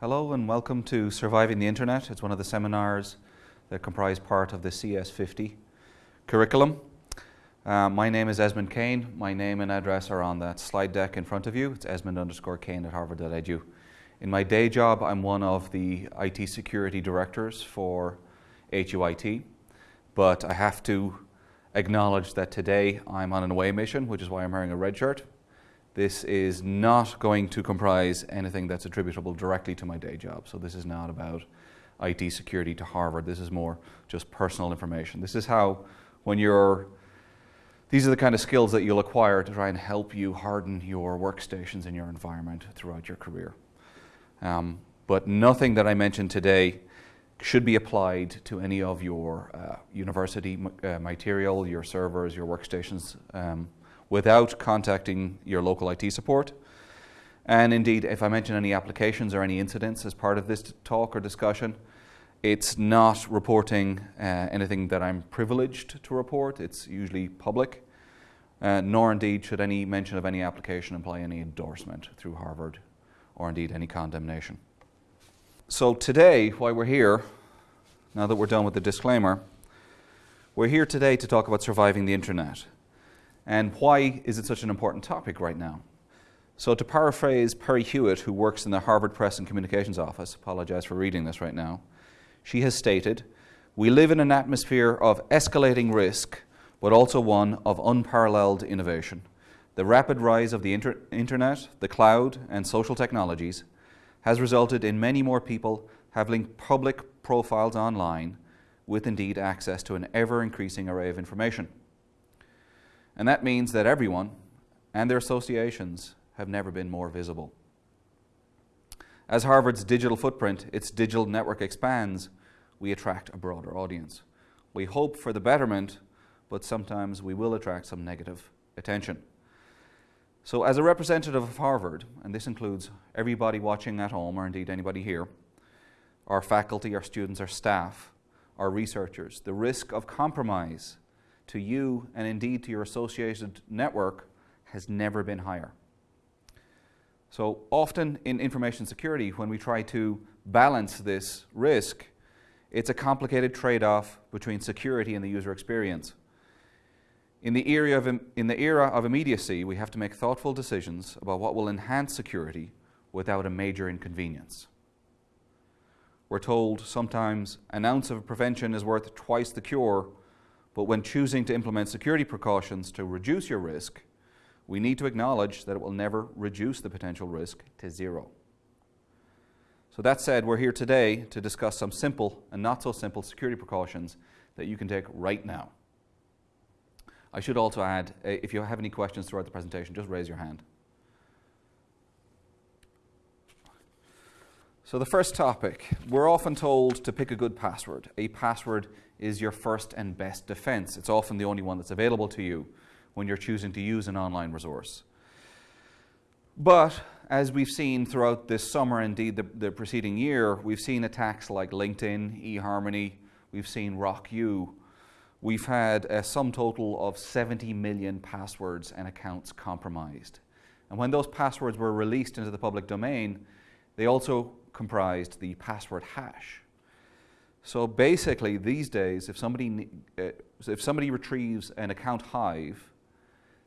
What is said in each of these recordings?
Hello and welcome to Surviving the Internet. It's one of the seminars that comprise part of the CS50 curriculum. Uh, my name is Esmond Kane. My name and address are on that slide deck in front of you. It's esmond underscore kane at harvard.edu. In my day job, I'm one of the IT security directors for HUIT, but I have to acknowledge that today I'm on an away mission, which is why I'm wearing a red shirt. This is not going to comprise anything that's attributable directly to my day job. So this is not about IT security to Harvard. This is more just personal information. This is how, when you're, these are the kind of skills that you'll acquire to try and help you harden your workstations and your environment throughout your career. Um, but nothing that I mentioned today should be applied to any of your uh, university uh, material, your servers, your workstations. Um, without contacting your local IT support. And indeed, if I mention any applications or any incidents as part of this talk or discussion, it's not reporting uh, anything that I'm privileged to report. It's usually public, uh, nor indeed should any mention of any application imply any endorsement through Harvard or indeed any condemnation. So today, why we're here, now that we're done with the disclaimer, we're here today to talk about surviving the internet. And why is it such an important topic right now? So to paraphrase Perry Hewitt, who works in the Harvard Press and Communications Office, apologize for reading this right now, she has stated, we live in an atmosphere of escalating risk, but also one of unparalleled innovation. The rapid rise of the inter internet, the cloud, and social technologies has resulted in many more people having public profiles online with indeed access to an ever-increasing array of information. And that means that everyone and their associations have never been more visible. As Harvard's digital footprint, its digital network expands, we attract a broader audience. We hope for the betterment, but sometimes we will attract some negative attention. So as a representative of Harvard, and this includes everybody watching at home, or indeed anybody here, our faculty, our students, our staff, our researchers, the risk of compromise to you and indeed to your associated network has never been higher. So often in information security, when we try to balance this risk, it's a complicated trade-off between security and the user experience. In the, era of, in the era of immediacy, we have to make thoughtful decisions about what will enhance security without a major inconvenience. We're told sometimes an ounce of prevention is worth twice the cure but when choosing to implement security precautions to reduce your risk, we need to acknowledge that it will never reduce the potential risk to zero. So that said, we're here today to discuss some simple and not so simple security precautions that you can take right now. I should also add, uh, if you have any questions throughout the presentation, just raise your hand. So the first topic, we're often told to pick a good password. A password is your first and best defense. It's often the only one that's available to you when you're choosing to use an online resource. But as we've seen throughout this summer, indeed the, the preceding year, we've seen attacks like LinkedIn, eHarmony, we've seen RockYou. We've had a sum total of 70 million passwords and accounts compromised. And when those passwords were released into the public domain, they also comprised the password hash. So basically, these days, if somebody, uh, if somebody retrieves an account hive,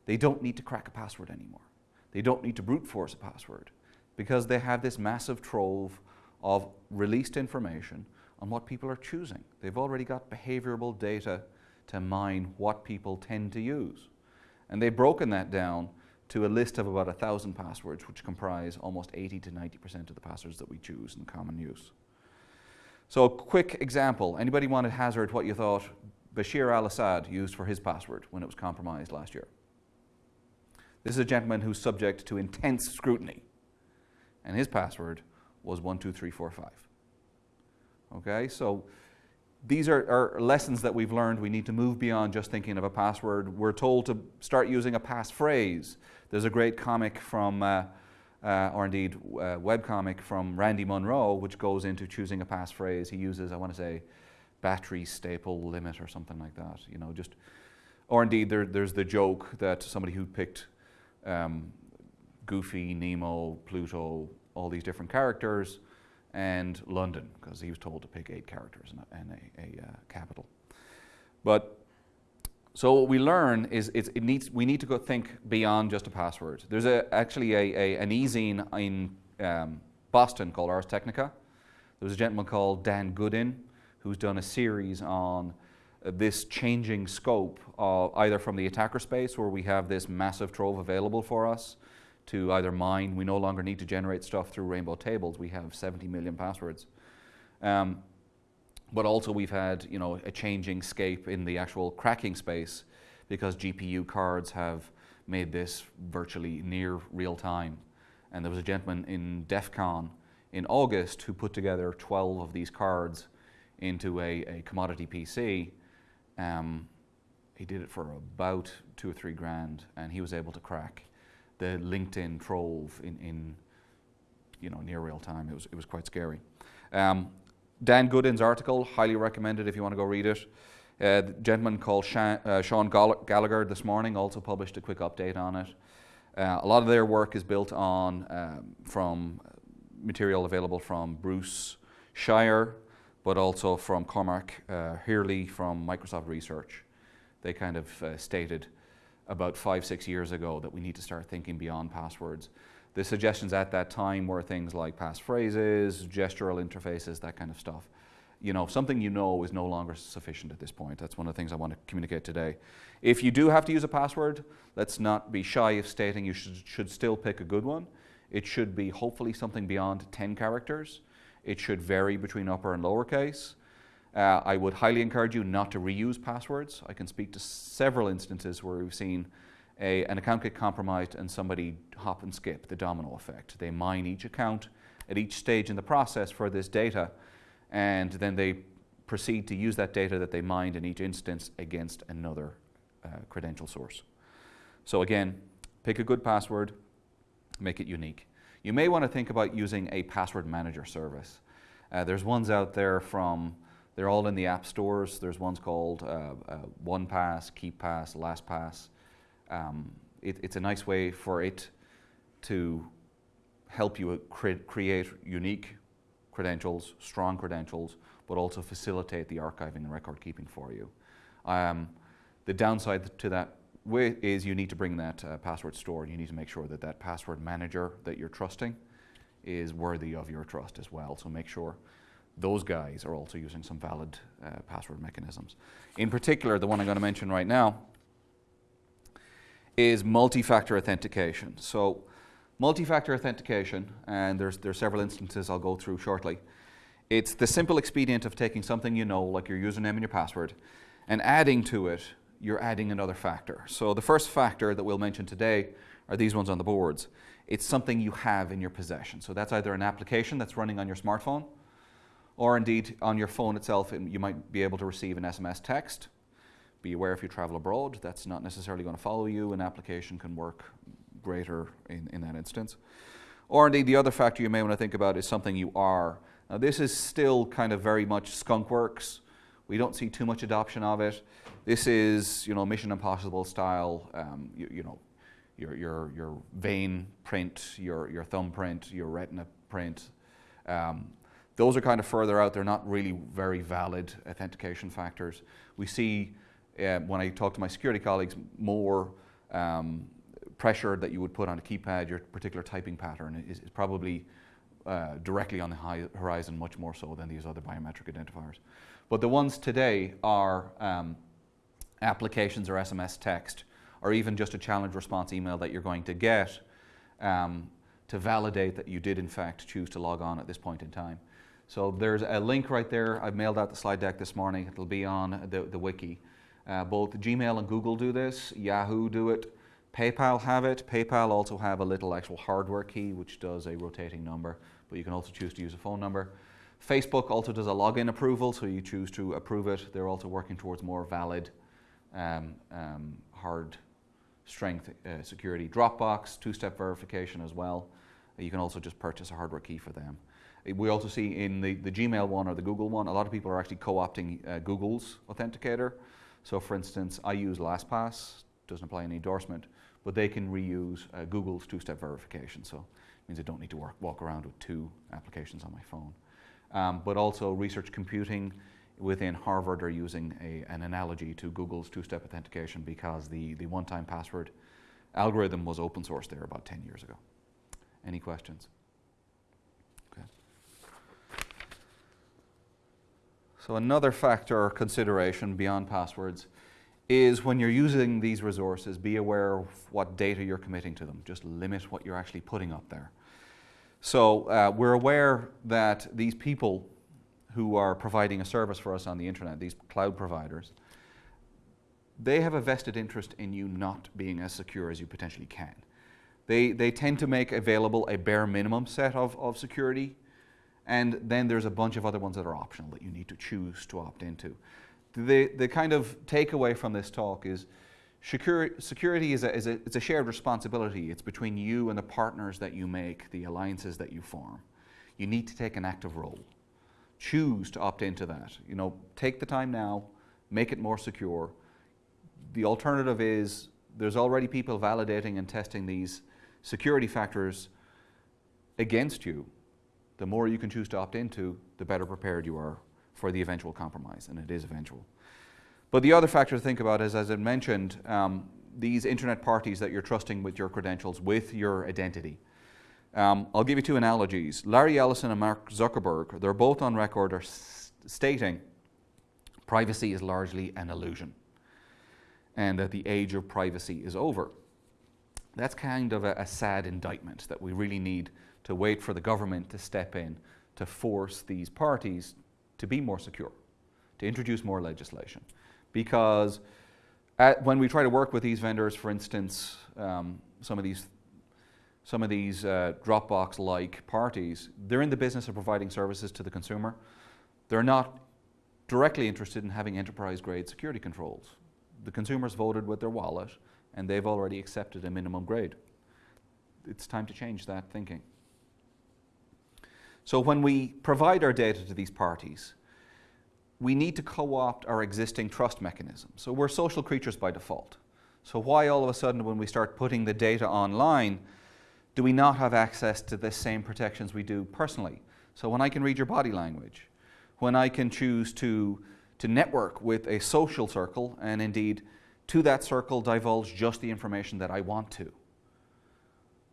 they don't need to crack a password anymore. They don't need to brute force a password because they have this massive trove of released information on what people are choosing. They've already got behavioral data to mine what people tend to use. And they've broken that down to a list of about a thousand passwords, which comprise almost 80 to 90% of the passwords that we choose in common use. So a quick example, anybody want to hazard what you thought Bashar al-Assad used for his password when it was compromised last year? This is a gentleman who's subject to intense scrutiny, and his password was 12345. Okay, so these are, are, lessons that we've learned. We need to move beyond just thinking of a password. We're told to start using a passphrase. There's a great comic from, uh, uh, or indeed uh, webcomic from Randy Munroe, which goes into choosing a passphrase. He uses, I want to say, battery staple limit or something like that. You know, just, or indeed there, there's the joke that somebody who picked um, Goofy, Nemo, Pluto, all these different characters, and London, because he was told to pick eight characters and a, and a, a uh, capital. But so what we learn is it needs, we need to go think beyond just a password. There's a, actually a, an e-zine in um, Boston called Ars Technica. There was a gentleman called Dan Goodin who's done a series on uh, this changing scope of either from the attacker space where we have this massive trove available for us to either mine. We no longer need to generate stuff through rainbow tables. We have 70 million passwords. Um, but also we've had you know, a changing scape in the actual cracking space because GPU cards have made this virtually near real time. And there was a gentleman in DEF CON in August who put together 12 of these cards into a, a commodity PC. Um, he did it for about two or three grand and he was able to crack the LinkedIn trove in, in you know, near real time. It was, it was quite scary. Um, Dan Goodin's article, highly recommended if you want to go read it. Uh, the gentleman called uh, Sean Gallagher this morning also published a quick update on it. Uh, a lot of their work is built on um, from material available from Bruce Schneier, but also from Cormac uh, from Microsoft Research. They kind of uh, stated about five, six years ago that we need to start thinking beyond passwords. The suggestions at that time were things like passphrases, gestural interfaces, that kind of stuff. You know, something you know is no longer sufficient at this point. That's one of the things I want to communicate today. If you do have to use a password, let's not be shy of stating you should, should still pick a good one. It should be hopefully something beyond 10 characters. It should vary between upper and lowercase. Uh, I would highly encourage you not to reuse passwords. I can speak to several instances where we've seen a, an account get compromised and somebody hop and skip, the domino effect. They mine each account at each stage in the process for this data, and then they proceed to use that data that they mined in each instance against another uh, credential source. So again, pick a good password, make it unique. You may want to think about using a password manager service. Uh, there's ones out there from, they're all in the app stores. There's ones called uh, uh, OnePass, KeePass, LastPass um, it, it's a nice way for it to help you cre create unique credentials, strong credentials, but also facilitate the archiving and record keeping for you. Um, the downside to that is you need to bring that uh, password store. And you need to make sure that that password manager that you're trusting is worthy of your trust as well. So make sure those guys are also using some valid uh, password mechanisms. In particular, the one I'm going to mention right now is multi-factor authentication. So multi-factor authentication, and there's, there's several instances I'll go through shortly. It's the simple expedient of taking something you know, like your username and your password, and adding to it, you're adding another factor. So the first factor that we'll mention today are these ones on the boards. It's something you have in your possession. So that's either an application that's running on your smartphone, or indeed on your phone itself, you might be able to receive an SMS text, be aware if you travel abroad, that's not necessarily going to follow you. An application can work greater in, in that instance. Or indeed, the other factor you may want to think about is something you are. Now, this is still kind of very much skunk works. We don't see too much adoption of it. This is, you know, Mission Impossible style, um, you, you, know, your, your, your vein print, your, your thumbprint, your retina print. Um, those are kind of further out. They're not really very valid authentication factors. We see uh, when I talk to my security colleagues, more um, pressure that you would put on a keypad, your particular typing pattern is, is probably uh, directly on the horizon, much more so than these other biometric identifiers. But the ones today are um, applications or SMS text, or even just a challenge response email that you're going to get um, to validate that you did in fact choose to log on at this point in time. So there's a link right there. I've mailed out the slide deck this morning. It'll be on the, the wiki. Uh, both Gmail and Google do this, Yahoo do it, PayPal have it. PayPal also have a little actual hardware key which does a rotating number, but you can also choose to use a phone number. Facebook also does a login approval, so you choose to approve it. They're also working towards more valid um, um, hard strength uh, security. Dropbox, two-step verification as well. You can also just purchase a hardware key for them. Uh, we also see in the, the Gmail one or the Google one, a lot of people are actually co-opting uh, Google's authenticator. So for instance, I use LastPass, doesn't apply any endorsement, but they can reuse uh, Google's two-step verification. So it means I don't need to work, walk around with two applications on my phone. Um, but also research computing within Harvard are using a, an analogy to Google's two-step authentication because the, the one-time password algorithm was open source there about 10 years ago. Any questions? So another factor or consideration beyond passwords is when you're using these resources, be aware of what data you're committing to them. Just limit what you're actually putting up there. So uh, we're aware that these people who are providing a service for us on the internet, these cloud providers, they have a vested interest in you not being as secure as you potentially can. They, they tend to make available a bare minimum set of, of security, and then there's a bunch of other ones that are optional that you need to choose to opt into the, the kind of takeaway from this talk is security is a, is a, it's a shared responsibility. It's between you and the partners that you make, the alliances that you form. You need to take an active role. Choose to opt into that. You know, take the time now, make it more secure. The alternative is there's already people validating and testing these security factors against you. The more you can choose to opt into, the better prepared you are for the eventual compromise, and it is eventual. But the other factor to think about is, as I mentioned, um, these internet parties that you're trusting with your credentials, with your identity. Um, I'll give you two analogies. Larry Ellison and Mark Zuckerberg, they're both on record are stating privacy is largely an illusion and that the age of privacy is over. That's kind of a, a sad indictment that we really need to wait for the government to step in to force these parties to be more secure, to introduce more legislation. Because at, when we try to work with these vendors, for instance, um, some of these some of these uh, Dropbox-like parties, they're in the business of providing services to the consumer. They're not directly interested in having enterprise-grade security controls. The consumers voted with their wallet, and they've already accepted a minimum grade. It's time to change that thinking. So when we provide our data to these parties, we need to co-opt our existing trust mechanism. So we're social creatures by default. So why all of a sudden when we start putting the data online, do we not have access to the same protections we do personally? So when I can read your body language, when I can choose to, to network with a social circle and indeed to that circle divulge just the information that I want to.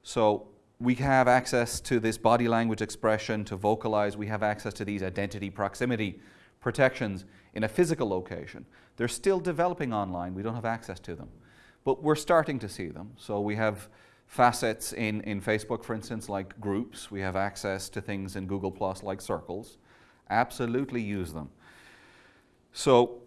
So we have access to this body language expression to vocalize. We have access to these identity proximity protections in a physical location. They're still developing online. We don't have access to them. But we're starting to see them. So we have facets in, in Facebook, for instance, like groups. We have access to things in Google Plus like circles. Absolutely use them. So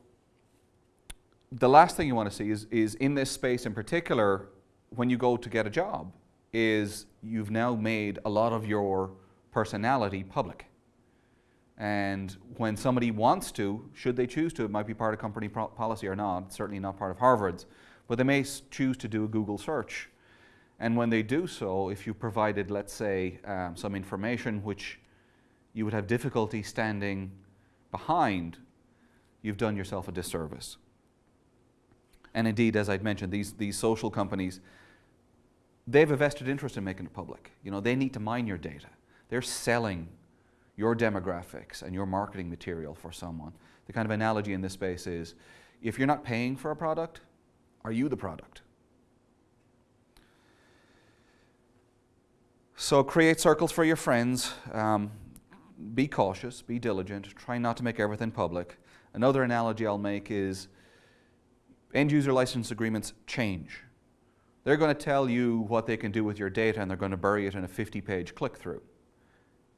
the last thing you want to see is, is in this space in particular, when you go to get a job, is you've now made a lot of your personality public. And when somebody wants to, should they choose to, it might be part of company policy or not, certainly not part of Harvard's, but they may choose to do a Google search. And when they do so, if you provided, let's say, um, some information which you would have difficulty standing behind, you've done yourself a disservice. And indeed, as I'd mentioned, these, these social companies, they have a vested interest in making it public. You know, they need to mine your data. They're selling your demographics and your marketing material for someone. The kind of analogy in this space is, if you're not paying for a product, are you the product? So create circles for your friends. Um, be cautious, be diligent, try not to make everything public. Another analogy I'll make is end user license agreements change. They're going to tell you what they can do with your data and they're going to bury it in a 50 page click through.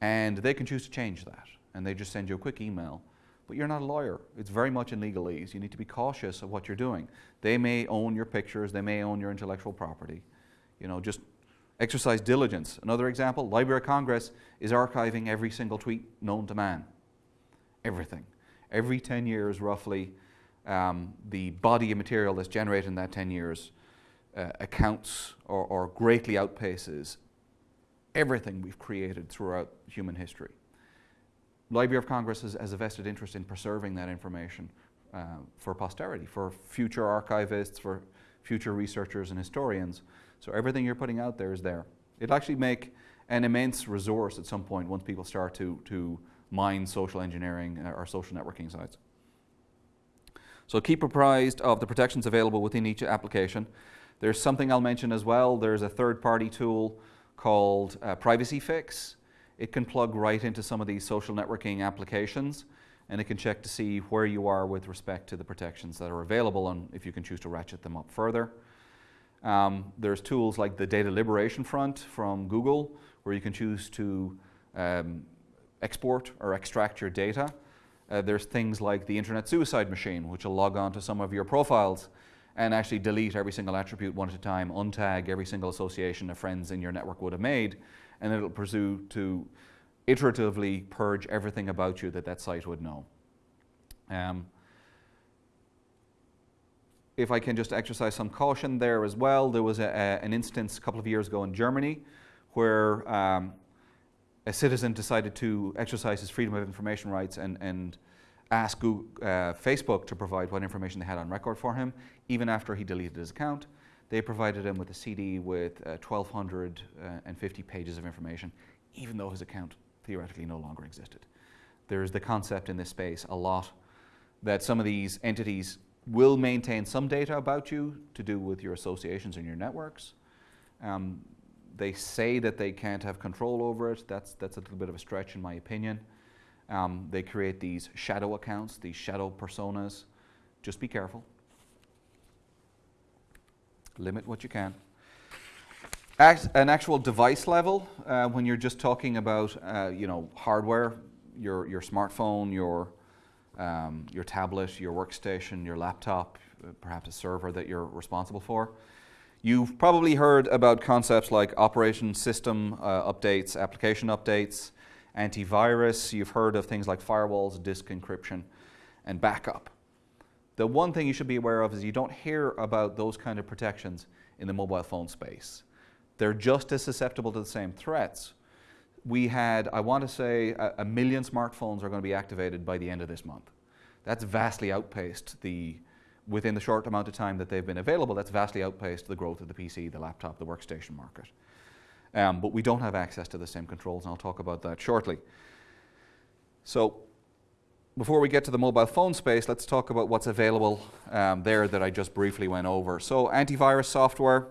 And they can choose to change that. And they just send you a quick email. But you're not a lawyer. It's very much in legalese. You need to be cautious of what you're doing. They may own your pictures, they may own your intellectual property. You know, just exercise diligence. Another example, Library of Congress is archiving every single tweet known to man. Everything. Every 10 years, roughly, um, the body of material that's generated in that 10 years uh, accounts or, or greatly outpaces everything we've created throughout human history. Library of Congress has, has a vested interest in preserving that information uh, for posterity, for future archivists, for future researchers and historians. So everything you're putting out there is there. It'll actually make an immense resource at some point once people start to, to mine social engineering uh, or social networking sites. So keep apprised of the protections available within each application. There's something I'll mention as well. There's a third-party tool called uh, Privacy Fix. It can plug right into some of these social networking applications and it can check to see where you are with respect to the protections that are available and if you can choose to ratchet them up further. Um, there's tools like the Data Liberation Front from Google where you can choose to um, export or extract your data. Uh, there's things like the Internet Suicide Machine which will log on to some of your profiles and actually delete every single attribute one at a time, untag every single association of friends in your network would have made, and it'll pursue to iteratively purge everything about you that that site would know. Um, if I can just exercise some caution there as well, there was a, a, an instance a couple of years ago in Germany where um, a citizen decided to exercise his freedom of information rights and, and ask Google, uh, Facebook to provide what information they had on record for him, even after he deleted his account. They provided him with a CD with uh, 1,250 pages of information, even though his account theoretically no longer existed. There's the concept in this space a lot that some of these entities will maintain some data about you to do with your associations and your networks. Um, they say that they can't have control over it. That's, that's a little bit of a stretch in my opinion. Um, they create these shadow accounts, these shadow personas. Just be careful. Limit what you can an actual device level, uh, when you're just talking about uh, you know hardware, your your smartphone, your um, your tablet, your workstation, your laptop, uh, perhaps a server that you're responsible for. You've probably heard about concepts like operation system uh, updates, application updates, antivirus. You've heard of things like firewalls, disk encryption, and backup. The one thing you should be aware of is you don't hear about those kind of protections in the mobile phone space. They're just as susceptible to the same threats. We had, I want to say, a, a million smartphones are going to be activated by the end of this month. That's vastly outpaced the, within the short amount of time that they've been available, that's vastly outpaced the growth of the PC, the laptop, the workstation market. Um, but we don't have access to the same controls, and I'll talk about that shortly. So before we get to the mobile phone space, let's talk about what's available um, there that I just briefly went over. So antivirus software,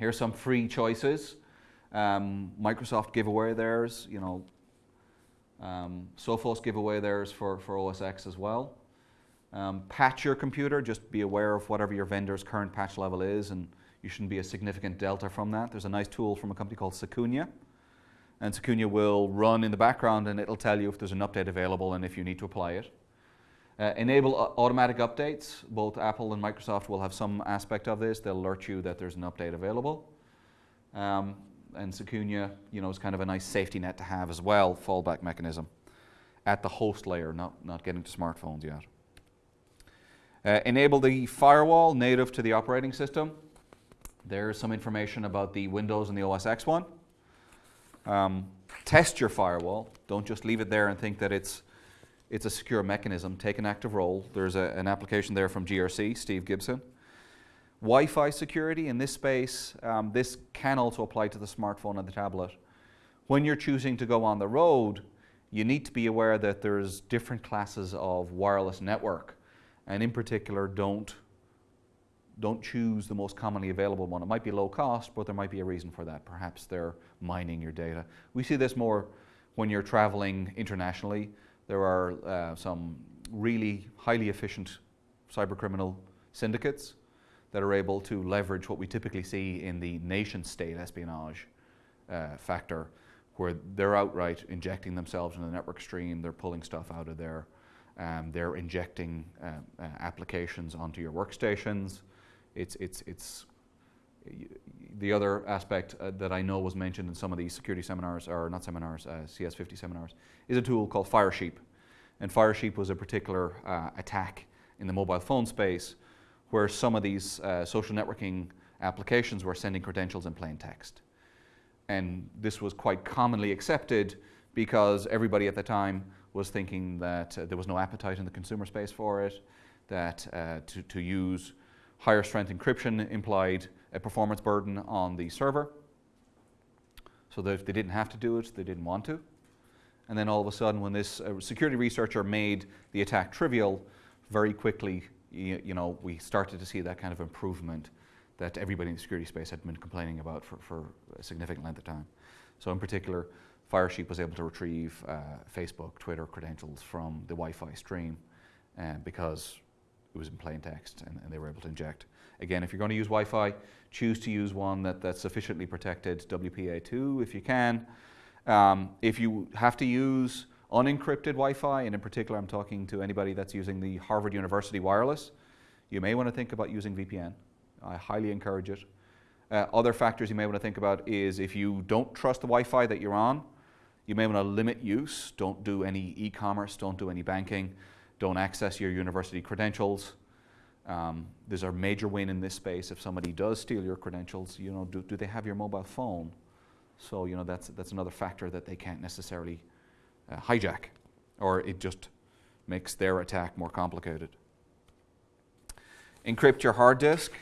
Here's some free choices. Um, Microsoft give away theirs, you know, um, Sophos give away theirs for, for OS X as well. Um, patch your computer, just be aware of whatever your vendor's current patch level is and you shouldn't be a significant delta from that. There's a nice tool from a company called Secunia and Secunia will run in the background and it'll tell you if there's an update available and if you need to apply it. Uh, enable automatic updates. Both Apple and Microsoft will have some aspect of this. They'll alert you that there's an update available. Um, and Secunia, you know, is kind of a nice safety net to have as well, fallback mechanism at the host layer, not, not getting to smartphones yet. Uh, enable the firewall native to the operating system. There's some information about the Windows and the OS X one. Um, test your firewall. Don't just leave it there and think that it's it's a secure mechanism. Take an active role. There's a, an application there from GRC, Steve Gibson. Wi-Fi security in this space, um, this can also apply to the smartphone and the tablet. When you're choosing to go on the road, you need to be aware that there's different classes of wireless network. And in particular, don't, don't choose the most commonly available one. It might be low cost, but there might be a reason for that. Perhaps they're mining your data. We see this more when you're traveling internationally. There are uh, some really highly efficient cybercriminal syndicates that are able to leverage what we typically see in the nation state espionage uh, factor, where they're outright injecting themselves in the network stream, they're pulling stuff out of there, um, they're injecting uh, uh, applications onto your workstations. It's, it's, it's the other aspect uh, that I know was mentioned in some of these security seminars, or not seminars, uh, CS50 seminars, is a tool called Firesheep. And Firesheep was a particular uh, attack in the mobile phone space where some of these uh, social networking applications were sending credentials in plain text. And this was quite commonly accepted because everybody at the time was thinking that uh, there was no appetite in the consumer space for it, that uh, to, to use higher strength encryption implied a performance burden on the server. so that if they didn't have to do it, they didn't want to. And then all of a sudden, when this uh, security researcher made the attack trivial, very quickly, you, know, we started to see that kind of improvement that everybody in the security space had been complaining about for, for a significant length of time. So in particular, Firesheep was able to retrieve uh, Facebook, Twitter credentials from the Wi-Fi stream uh, because it was in plain text and, and, they were able to inject. Again, if you're going to use Wi-Fi, choose to use one that, that's sufficiently protected, WPA2 if you can. Um, if you have to use unencrypted Wi-Fi, and in particular I'm talking to anybody that's using the Harvard University wireless, you may want to think about using VPN. I highly encourage it. Uh, other factors you may want to think about is if you don't trust the Wi-Fi that you're on, you may want to limit use. Don't do any e-commerce, don't do any banking, don't access your university credentials. Um, there's a major win in this space if somebody does steal your credentials. You know, do, do they have your mobile phone? So you know that's that's another factor that they can't necessarily uh, hijack, or it just makes their attack more complicated. Encrypt your hard disk.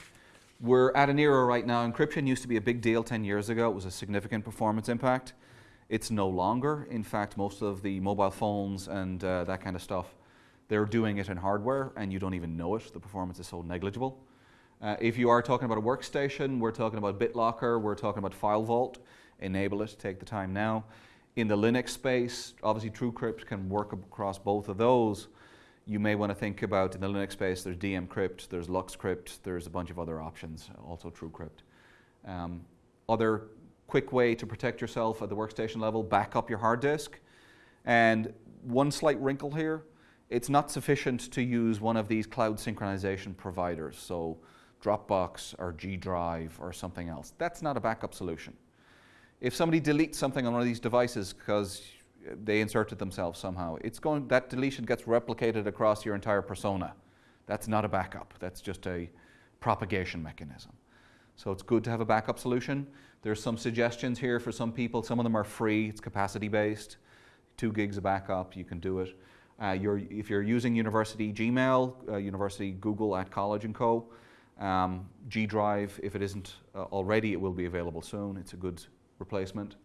We're at an era right now. Encryption used to be a big deal 10 years ago. It was a significant performance impact. It's no longer. In fact, most of the mobile phones and uh, that kind of stuff, they're doing it in hardware and you don't even know it. The performance is so negligible. Uh, if you are talking about a workstation, we're talking about BitLocker, we're talking about FileVault. Enable it, take the time now. In the Linux space, obviously TrueCrypt can work across both of those you may want to think about in the Linux space, there's dmcrypt, there's LuxCrypt, there's a bunch of other options, also TrueCrypt. Um, other quick way to protect yourself at the workstation level, back up your hard disk. And one slight wrinkle here, it's not sufficient to use one of these cloud synchronization providers, so Dropbox or G Drive or something else. That's not a backup solution. If somebody deletes something on one of these devices because they inserted themselves somehow. It's going, that deletion gets replicated across your entire persona. That's not a backup. That's just a propagation mechanism. So it's good to have a backup solution. There's some suggestions here for some people. Some of them are free. It's capacity based. Two gigs of backup, you can do it. Uh, you're, if you're using university Gmail, uh, university Google at College and Co, um, G Drive, if it isn't uh, already, it will be available soon. It's a good replacement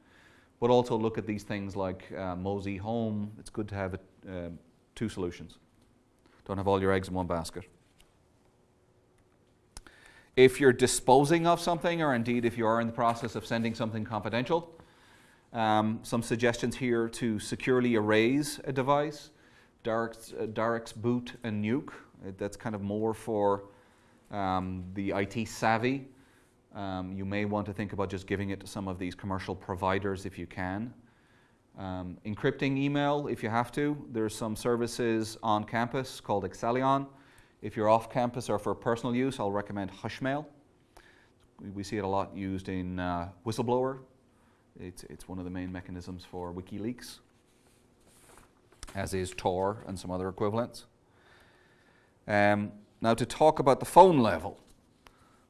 but also look at these things like uh, Mozy Home. It's good to have uh, two solutions. Don't have all your eggs in one basket. If you're disposing of something, or indeed if you are in the process of sending something confidential, um, some suggestions here to securely erase a device. Darik's, uh, boot and nuke. That's kind of more for um, the IT savvy. Um, you may want to think about just giving it to some of these commercial providers if you can. Um, encrypting email if you have to. There's some services on campus called Accellion. If you're off campus or for personal use, I'll recommend Hushmail. We see it a lot used in uh, Whistleblower. It's, it's one of the main mechanisms for WikiLeaks, as is Tor and some other equivalents. Um, now to talk about the phone level.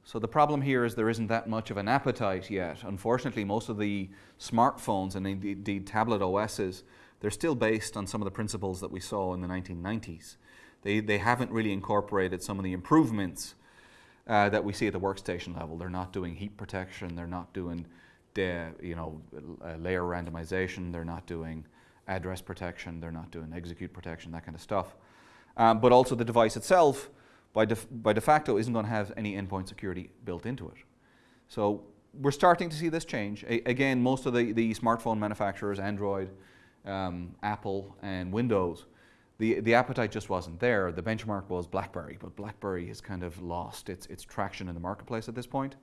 So the problem here is there isn't that much of an appetite yet. Unfortunately, most of the smartphones and indeed tablet OSs, they're still based on some of the principles that we saw in the 1990s. They, they haven't really incorporated some of the improvements uh, that we see at the workstation level. They're not doing heap protection, they're not doing you know, layer randomization, they're not doing address protection, they're not doing execute protection, that kind of stuff. Um, but also the device itself, by, de, by de facto isn't going to have any endpoint security built into it. So we're starting to see this change. A again, most of the, the smartphone manufacturers, Android, um, Apple, and Windows, the, the appetite just wasn't there. The benchmark was BlackBerry, but BlackBerry has kind of lost its, its traction in the marketplace at this point.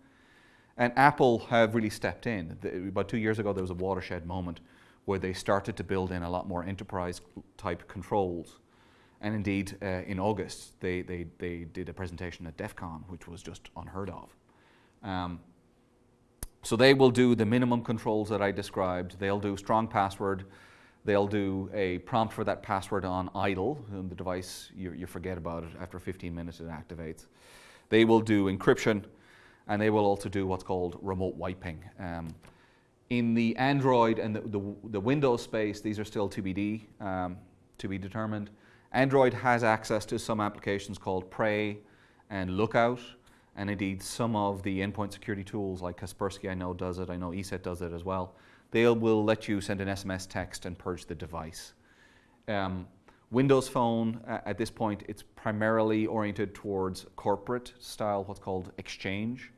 And Apple have really stepped in. The, about two years ago, there was a watershed moment where they started to build in a lot more enterprise type controls and indeed, uh, in August, they, they, they did a presentation at DEF CON, which was just unheard of. Um, so they will do the minimum controls that I described. They'll do strong password. They'll do a prompt for that password on idle. And the device, you, you forget about it. After 15 minutes, it activates. They will do encryption, and they will also do what's called remote wiping. Um, in the Android and the, the, the, Windows space, these are still TBD, um, to be determined. Android has access to some applications called Prey and Lookout, and indeed some of the endpoint security tools like Kaspersky I know does it, I know ESET does it as well. they will let you send an SMS text and purge the device. Um, Windows Phone, uh, at this point, it's primarily oriented towards corporate style, what's called Exchange.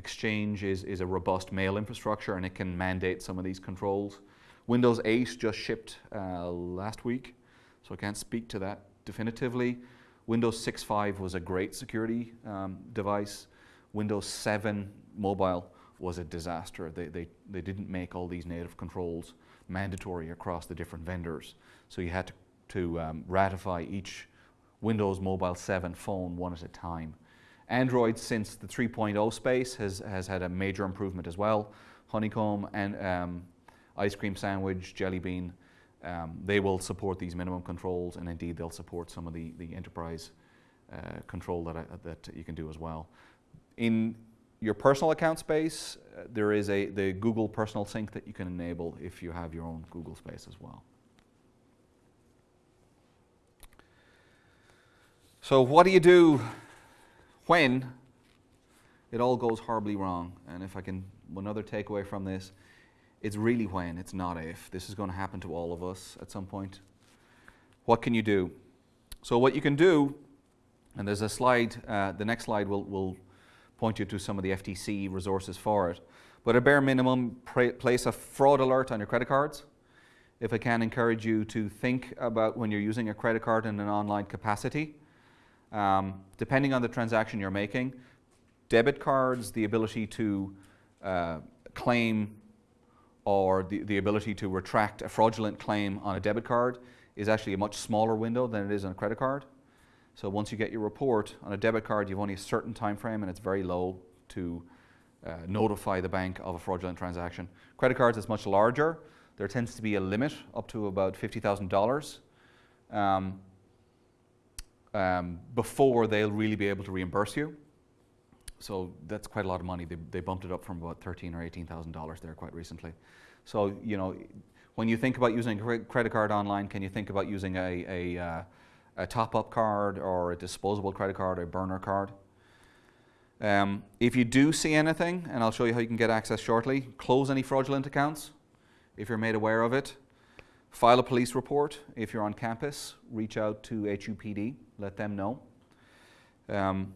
Exchange is, is a robust mail infrastructure and it can mandate some of these controls. Windows 8 just shipped uh, last week, so I can't speak to that definitively. Windows 6.5 was a great security um, device. Windows 7 mobile was a disaster. They, they, they didn't make all these native controls mandatory across the different vendors. So you had to, to um, ratify each Windows Mobile 7 phone one at a time. Android, since the 3.0 space, has, has had a major improvement as well. Honeycomb and um, Ice Cream Sandwich, Jelly Bean, um, they will support these minimum controls and indeed they'll support some of the, the enterprise uh, control that, I, that you can do as well. In your personal account space, uh, there is a, the Google Personal Sync that you can enable if you have your own Google space as well. So what do you do when it all goes horribly wrong? And if I can, one other takeaway from this, it's really when, it's not if. This is going to happen to all of us at some point. What can you do? So what you can do, and there's a slide, uh, the next slide will, will point you to some of the FTC resources for it. But a bare minimum, place a fraud alert on your credit cards. If I can encourage you to think about when you're using a credit card in an online capacity, um, depending on the transaction you're making, debit cards, the ability to uh, claim or the, the ability to retract a fraudulent claim on a debit card is actually a much smaller window than it is on a credit card. So once you get your report on a debit card, you've only a certain time frame and it's very low to uh, notify the bank of a fraudulent transaction. Credit cards is much larger. There tends to be a limit up to about $50,000 um, um, before they'll really be able to reimburse you. So that's quite a lot of money. They, they bumped it up from about thirteen or eighteen thousand dollars there quite recently. So you know, when you think about using a credit card online, can you think about using a, a uh, a top-up card or a disposable credit card or a burner card. Um, if you do see anything, and I'll show you how you can get access shortly, close any fraudulent accounts if you're made aware of it. File a police report if you're on campus. Reach out to HUPD, let them know. Um,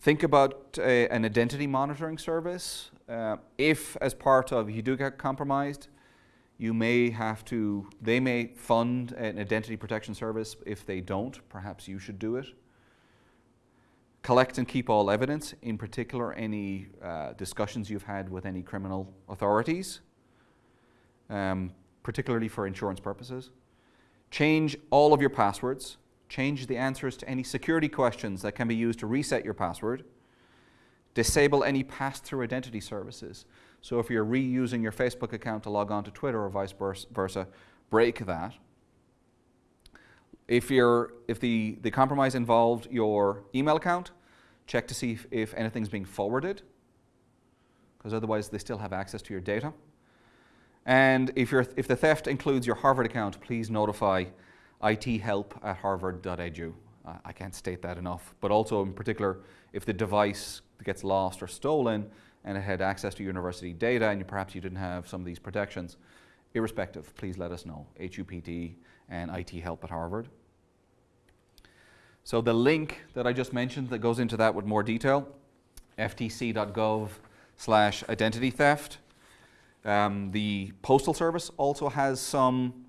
think about a, an identity monitoring service. Uh, if, as part of, you do get compromised, you may have to, they may fund an identity protection service. If they don't, perhaps you should do it. Collect and keep all evidence, in particular any uh, discussions you've had with any criminal authorities, um, particularly for insurance purposes. Change all of your passwords. Change the answers to any security questions that can be used to reset your password. Disable any pass-through identity services. So if you're reusing your Facebook account to log on to Twitter or vice versa, break that. If, you're, if the, the compromise involved your email account, check to see if, if anything's being forwarded, because otherwise they still have access to your data. And if, if the theft includes your Harvard account, please notify ithelp at harvard.edu. Uh, I can't state that enough. But also, in particular, if the device gets lost or stolen, and it had access to university data and you, perhaps you didn't have some of these protections, irrespective, please let us know. HUPD and IT Help at Harvard. So the link that I just mentioned that goes into that with more detail, ftc.gov slash identity theft. Um, the Postal Service also has some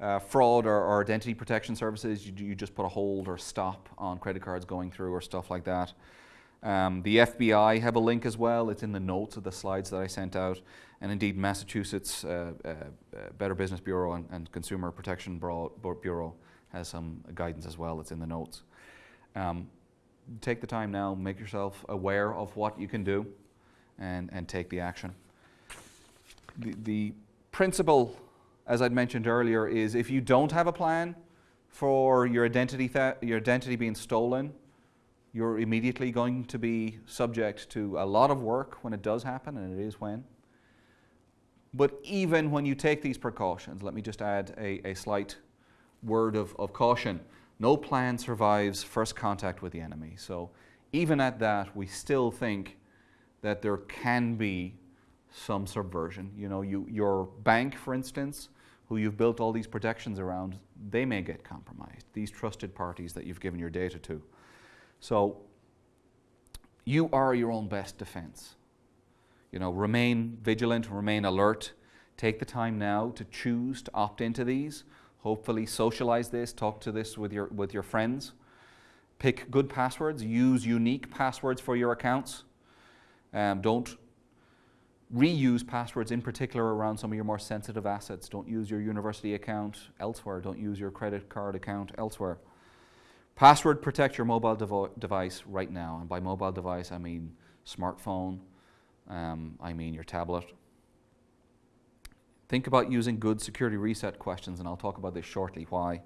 uh, fraud or, or, identity protection services. You, you, just put a hold or stop on credit cards going through or stuff like that. Um, the FBI have a link as well. It's in the notes of the slides that I sent out. And indeed, Massachusetts uh, uh, uh Better Business Bureau and, and Consumer Protection Bureau has some guidance as well. It's in the notes. Um, take the time now, make yourself aware of what you can do, and, and take the action. The, the principle, as I'd mentioned earlier, is if you don't have a plan for your identity, your identity being stolen, you're immediately going to be subject to a lot of work when it does happen, and it is when. But even when you take these precautions, let me just add a, a slight word of, of caution. No plan survives first contact with the enemy. So even at that, we still think that there can be some subversion. You know, you, your bank, for instance, who you've built all these protections around, they may get compromised. These trusted parties that you've given your data to. So you are your own best defense. You know, remain vigilant, remain alert. Take the time now to choose to opt into these. Hopefully socialize this, talk to this with your, with your friends. Pick good passwords, use unique passwords for your accounts. Um, don't reuse passwords in particular around some of your more sensitive assets. Don't use your university account elsewhere. Don't use your credit card account elsewhere. Password protect your mobile device right now. And by mobile device, I mean smartphone, um, I mean your tablet. Think about using good security reset questions, and I'll talk about this shortly, why.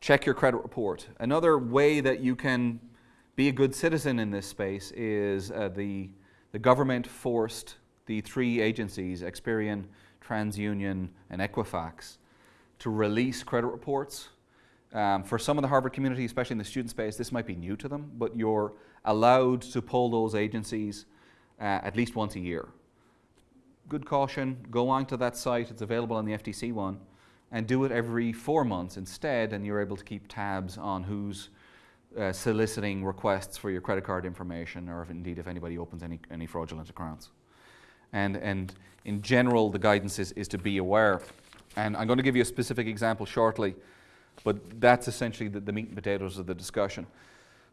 Check your credit report. Another way that you can be a good citizen in this space is uh, the, the government forced the three agencies, Experian, TransUnion, and Equifax, to release credit reports. Um, for some of the Harvard community, especially in the student space, this might be new to them, but you're allowed to pull those agencies uh, at least once a year. Good caution, go on to that site, it's available on the FTC one, and do it every four months instead, and you're able to keep tabs on who's uh, soliciting requests for your credit card information, or if indeed if anybody opens any, any fraudulent accounts. And, and in general, the guidance is, is to be aware. And I'm going to give you a specific example shortly, but that's essentially the, the meat and potatoes of the discussion.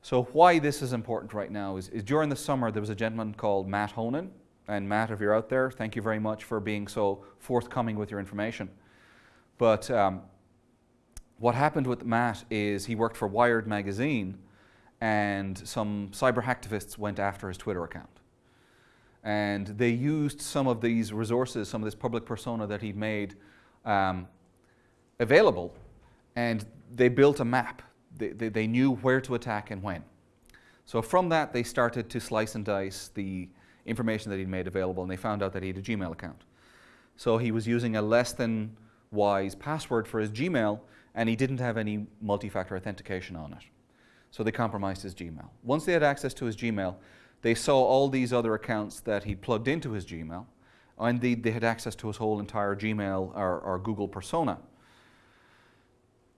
So why this is important right now is, is, during the summer there was a gentleman called Matt Honan. And Matt, if you're out there, thank you very much for being so forthcoming with your information. But um, what happened with Matt is he worked for Wired magazine and some cyber hacktivists went after his Twitter account. And they used some of these resources, some of this public persona that he'd made um, available, and they built a map. They, they, they knew where to attack and when. So from that, they started to slice and dice the information that he'd made available, and they found out that he had a Gmail account. So he was using a less than wise password for his Gmail, and he didn't have any multi-factor authentication on it. So they compromised his Gmail. Once they had access to his Gmail, they saw all these other accounts that he plugged into his Gmail, they, they had access to his whole entire Gmail or, or Google persona.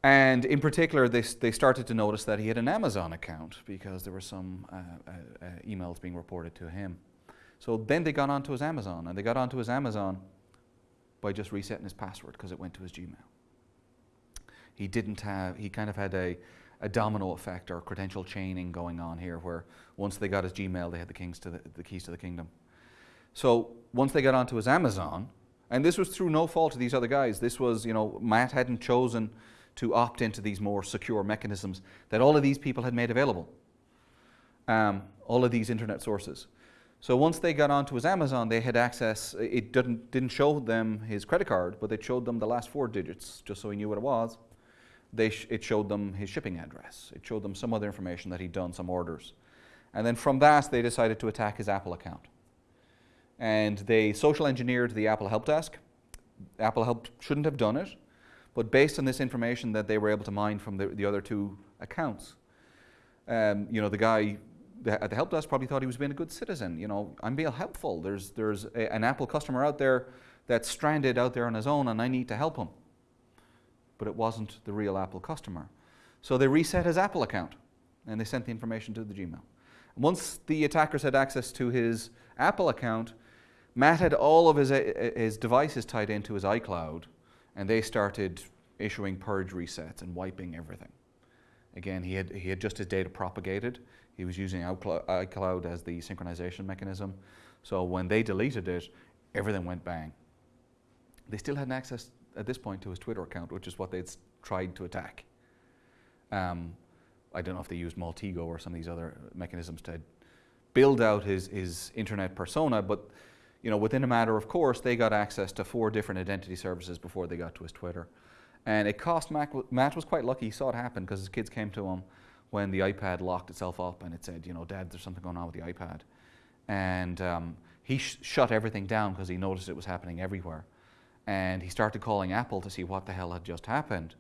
And in particular, they, they started to notice that he had an Amazon account because there were some uh, uh, uh, emails being reported to him. So then they got onto his Amazon, and they got onto his Amazon by just resetting his password because it went to his Gmail. He didn't have, he kind of had a, a domino effect or credential chaining going on here where once they got his Gmail, they had the, kings to the, the keys to the kingdom. So once they got onto his Amazon, and this was through no fault of these other guys, this was, you know, Matt hadn't chosen to opt into these more secure mechanisms that all of these people had made available, um, all of these internet sources. So once they got onto his Amazon, they had access, it didn't, didn't show them his credit card, but it showed them the last four digits, just so he knew what it was they sh it showed them his shipping address. It showed them some other information that he'd done, some orders. And then from that, they decided to attack his Apple account. And they social engineered the Apple help desk. Apple help shouldn't have done it, but based on this information that they were able to mine from the, the other two accounts, um, you know, the guy at the help desk probably thought he was being a good citizen. You know, I'm being helpful. There's, there's a, an Apple customer out there that's stranded out there on his own and I need to help him but it wasn't the real Apple customer. So they reset his Apple account and they sent the information to the Gmail. Once the attackers had access to his Apple account, Matt had all of his, uh, his devices tied into his iCloud and they started issuing purge resets and wiping everything. Again, he had, he had just his data propagated. He was using iCloud as the synchronization mechanism. So when they deleted it, everything went bang. They still hadn't access at this point to his Twitter account, which is what they'd tried to attack. Um, I don't know if they used Maltego or some of these other mechanisms to build out his, his internet persona, but you know, within a matter of course, they got access to four different identity services before they got to his Twitter. And it cost Matt, Matt was quite lucky he saw it happen because his kids came to him when the iPad locked itself up and it said, you know, Dad, there's something going on with the iPad. And um, he sh shut everything down because he noticed it was happening everywhere and he started calling Apple to see what the hell had just happened.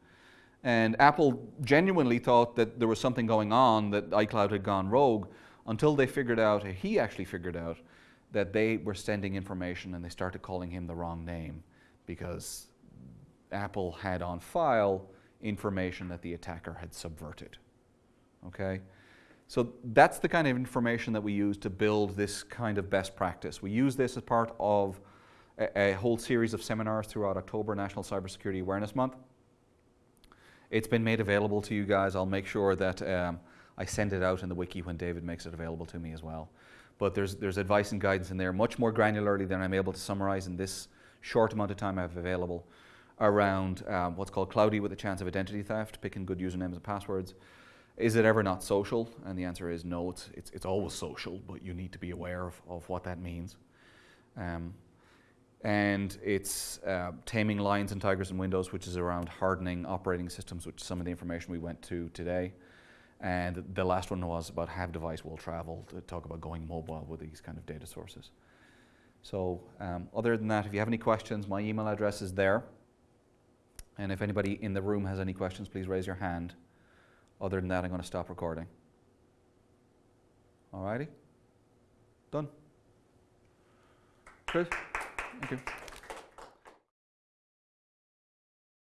And Apple genuinely thought that there was something going on, that iCloud had gone rogue, until they figured out, he actually figured out, that they were sending information and they started calling him the wrong name because Apple had on file information that the attacker had subverted. Okay? So that's the kind of information that we use to build this kind of best practice. We use this as part of a, whole series of seminars throughout October, National Cybersecurity Awareness Month. It's been made available to you guys. I'll make sure that um, I send it out in the wiki when David makes it available to me as well. But there's, there's advice and guidance in there, much more granularly than I'm able to summarize in this short amount of time I have available around um, what's called cloudy with a chance of identity theft, picking good usernames and passwords. Is it ever not social? And the answer is no, it's, it's, it's always social, but you need to be aware of, of what that means. Um, and it's uh, taming lions and tigers in Windows, which is around hardening operating systems, which some of the information we went to today. And the last one was about have device will travel to talk about going mobile with these kind of data sources. So um, other than that, if you have any questions, my email address is there. And if anybody in the room has any questions, please raise your hand. Other than that, I'm going to stop recording. All righty? Done. Chris? Thank you.